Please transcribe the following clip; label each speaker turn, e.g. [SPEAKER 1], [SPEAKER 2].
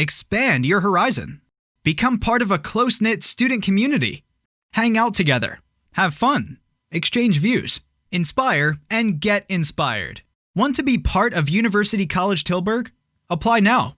[SPEAKER 1] Expand your horizon. Become part of a close knit student community. Hang out together. Have fun. Exchange views. Inspire and get inspired. Want to be part of University College Tilburg? Apply now